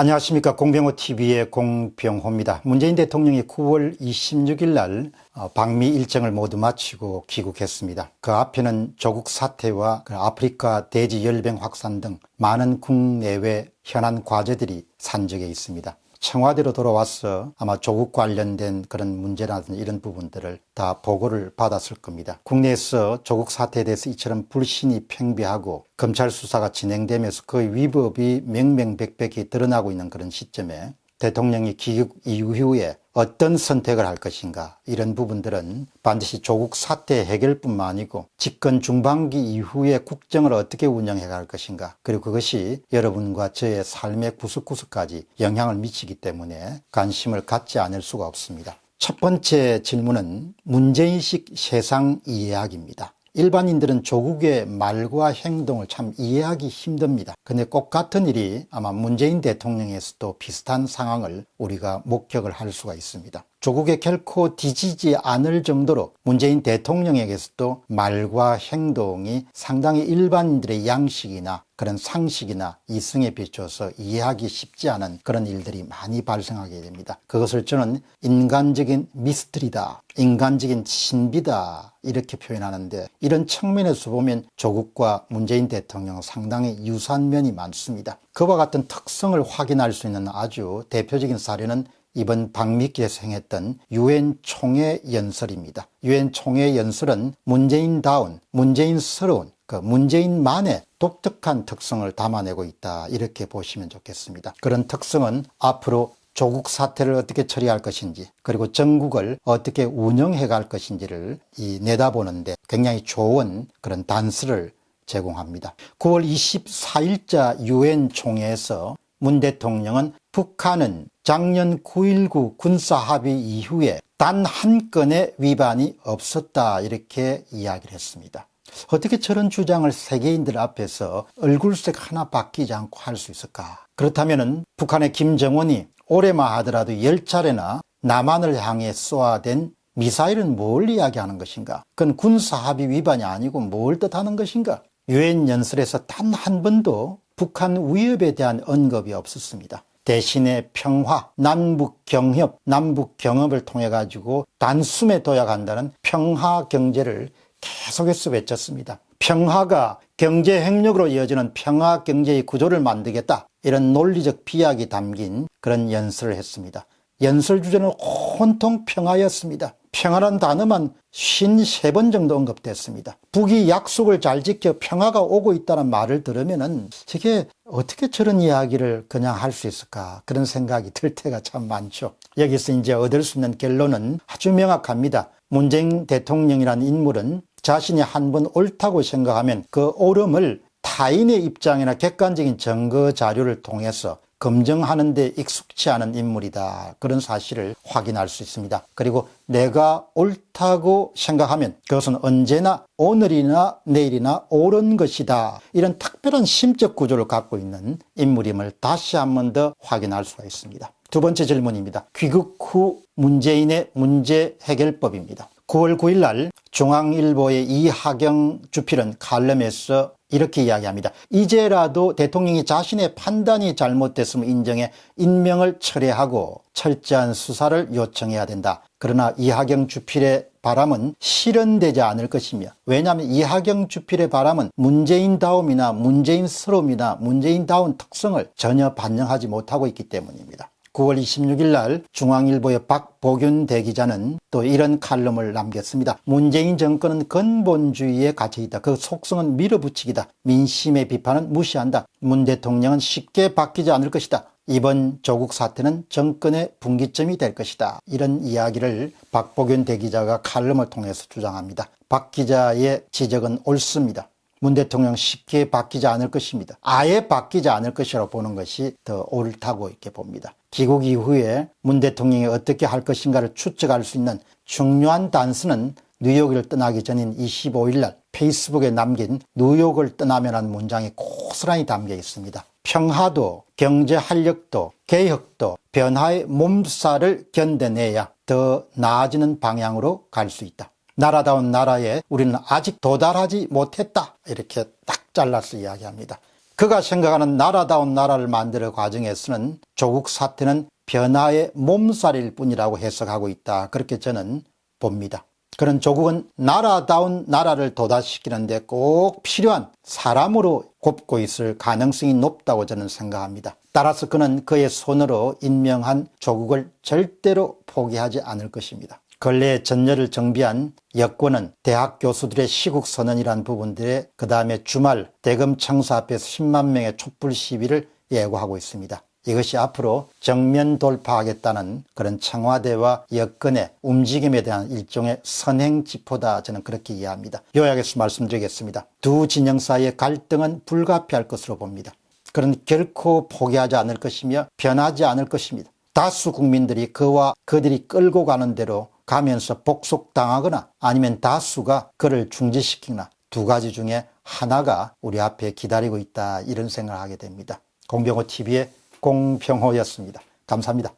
안녕하십니까 공병호 TV의 공병호입니다. 문재인 대통령이 9월 26일 날 어, 방미 일정을 모두 마치고 귀국했습니다. 그 앞에는 조국 사태와 그 아프리카 돼지 열병 확산 등 많은 국내외 현안 과제들이 산적해 있습니다. 청와대로 돌아와서 아마 조국 관련된 그런 문제라든지 이런 부분들을 다 보고를 받았을 겁니다. 국내에서 조국 사태에 대해서 이처럼 불신이 팽배하고 검찰 수사가 진행되면서 그 위법이 명명백백히 드러나고 있는 그런 시점에 대통령이 귀국 이후에 어떤 선택을 할 것인가 이런 부분들은 반드시 조국 사태 해결뿐만 아니고 집권 중반기 이후에 국정을 어떻게 운영해 갈 것인가 그리고 그것이 여러분과 저의 삶의 구석구석까지 영향을 미치기 때문에 관심을 갖지 않을 수가 없습니다. 첫 번째 질문은 문제인식 세상 이해학입니다. 일반인들은 조국의 말과 행동을 참 이해하기 힘듭니다. 근데 꼭 같은 일이 아마 문재인 대통령에서도 비슷한 상황을 우리가 목격을 할 수가 있습니다. 조국에 결코 뒤지지 않을 정도로 문재인 대통령에게서도 말과 행동이 상당히 일반인들의 양식이나 그런 상식이나 이성에 비춰서 이해하기 쉽지 않은 그런 일들이 많이 발생하게 됩니다. 그것을 저는 인간적인 미스터리다, 인간적인 신비다 이렇게 표현하는데 이런 측면에서 보면 조국과 문재인 대통령 상당히 유사한 면이 많습니다. 그와 같은 특성을 확인할 수 있는 아주 대표적인 사례는 이번 방미기에서 행했던 유엔 총회 연설입니다. 유엔 총회 연설은 문재인다운, 문재인스러운, 그 문재인만의 독특한 특성을 담아내고 있다 이렇게 보시면 좋겠습니다. 그런 특성은 앞으로 조국 사태를 어떻게 처리할 것인지 그리고 전국을 어떻게 운영해 갈 것인지를 이 내다보는데 굉장히 좋은 그런 단서를 제공합니다. 9월 24일자 유엔 총회에서 문 대통령은 북한은 작년 9.19 군사합의 이후에 단 한 건의 위반이 없었다 이렇게 이야기를 했습니다. 어떻게 저런 주장을 세계인들 앞에서 얼굴색 하나 바뀌지 않고 할 수 있을까? 그렇다면 북한의 김정은이 올해만 하더라도 10차례나 남한을 향해 쏘아댄 미사일은 뭘 이야기하는 것인가? 그건 군사합의 위반이 아니고 뭘 뜻하는 것인가? 유엔 연설에서 단 한 번도 북한 위협에 대한 언급이 없었습니다. 대신에 평화, 남북 경협, 남북 경협을 통해 가지고 단숨에 도약한다는 평화 경제를 계속해서 외쳤습니다. 평화가 경제 행력으로 이어지는 평화 경제의 구조를 만들겠다. 이런 논리적 비약이 담긴 그런 연설을 했습니다. 연설 주제는 온통 평화였습니다. 평화란 단어만 53번 정도 언급됐습니다. 북이 약속을 잘 지켜 평화가 오고 있다는 말을 들으면 저게 어떻게 저런 이야기를 그냥 할 수 있을까 그런 생각이 들 때가 참 많죠. 여기서 이제 얻을 수 있는 결론은 아주 명확합니다. 문재인 대통령이라는 인물은 자신이 한 번 옳다고 생각하면 그 옳음을 타인의 입장이나 객관적인 증거 자료를 통해서 검증하는 데 익숙치 않은 인물이다. 그런 사실을 확인할 수 있습니다. 그리고 내가 옳다고 생각하면 그것은 언제나 오늘이나 내일이나 옳은 것이다. 이런 특별한 심적 구조를 갖고 있는 인물임을 다시 한 번 더 확인할 수가 있습니다. 두 번째 질문입니다. 귀국 후 문재인의 문제 해결법입니다. 9월 9일 날 중앙일보의 이하경 주필은 칼럼에서 이렇게 이야기합니다. 이제라도 대통령이 자신의 판단이 잘못됐음을 인정해 인명을 철회하고 철저한 수사를 요청해야 된다. 그러나 이하경 주필의 바람은 실현되지 않을 것이며 왜냐하면 이하경 주필의 바람은 문재인다움이나 문재인스러움이나 문재인다운 특성을 전혀 반영하지 못하고 있기 때문입니다. 9월 26일 날 중앙일보의 박보균 대기자는 또 이런 칼럼을 남겼습니다. 문재인 정권은 근본주의에 갇혀있다. 그 속성은 밀어붙이기다. 민심의 비판은 무시한다. 문 대통령은 쉽게 바뀌지 않을 것이다. 이번 조국 사태는 정권의 분기점이 될 것이다. 이런 이야기를 박보균 대기자가 칼럼을 통해서 주장합니다. 박 기자의 지적은 옳습니다. 문 대통령 쉽게 바뀌지 않을 것입니다. 아예 바뀌지 않을 것이라고 보는 것이 더 옳다고 이렇게 봅니다. 귀국 이후에 문 대통령이 어떻게 할 것인가를 추측할 수 있는 중요한 단서는 뉴욕을 떠나기 전인 25일 날 페이스북에 남긴 뉴욕을 떠나면 한 문장이 고스란히 담겨 있습니다. 평화도 경제 활력도 개혁도 변화의 몸살을 견뎌내야 더 나아지는 방향으로 갈 수 있다. 나라다운 나라에 우리는 아직 도달하지 못했다. 이렇게 딱 잘라서 이야기합니다. 그가 생각하는 나라다운 나라를 만드는 과정에서는 조국 사태는 변화의 몸살일 뿐이라고 해석하고 있다. 그렇게 저는 봅니다. 그런 조국은 나라다운 나라를 도달시키는데 꼭 필요한 사람으로 곱고 있을 가능성이 높다고 저는 생각합니다. 따라서 그는 그의 손으로 임명한 조국을 절대로 포기하지 않을 것입니다. 근래 전열을 정비한 여권은 대학 교수들의 시국 선언이란 부분들에 그 다음에 주말 대검 청사 앞에서 10만 명의 촛불 시위를 예고하고 있습니다. 이것이 앞으로 정면 돌파하겠다는 그런 청와대와 여권의 움직임에 대한 일종의 선행지포다 저는 그렇게 이해합니다. 요약해서 말씀드리겠습니다. 두 진영 사이의 갈등은 불가피할 것으로 봅니다. 그런 결코 포기하지 않을 것이며 변하지 않을 것입니다. 다수 국민들이 그와 그들이 끌고 가는 대로 가면서 복속당하거나 아니면 다수가 그를 중지시키거나 두 가지 중에 하나가 우리 앞에 기다리고 있다 이런 생각을 하게 됩니다. 공병호 TV의 공평호였습니다. 감사합니다.